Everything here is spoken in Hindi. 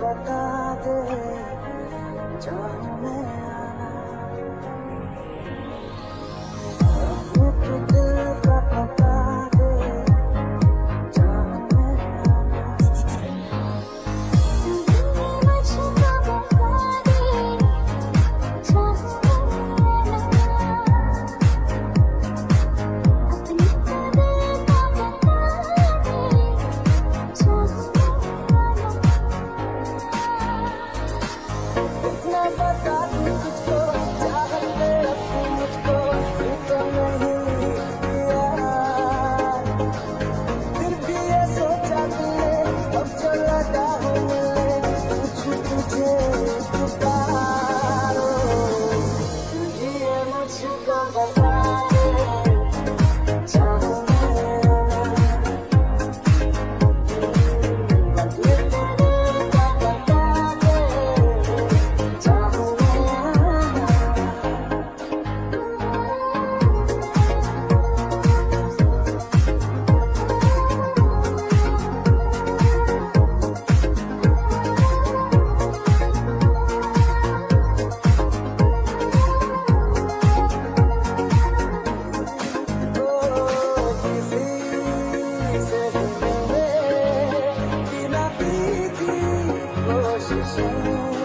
बता दे चाहूँ मैं 谢谢